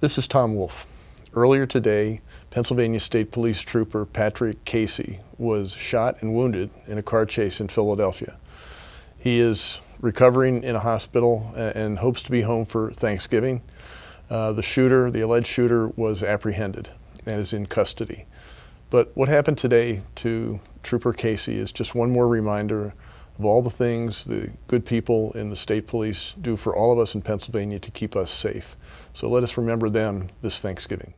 This is Tom Wolf. Earlier today, Pennsylvania State Police Trooper Patrick Casey was shot and wounded in a car chase in Philadelphia. He is recovering in a hospital and hopes to be home for Thanksgiving. Uh, the shooter, the alleged shooter, was apprehended and is in custody. But what happened today to Trooper Casey is just one more reminder of all the things the good people in the state police do for all of us in Pennsylvania to keep us safe. So let us remember them this Thanksgiving.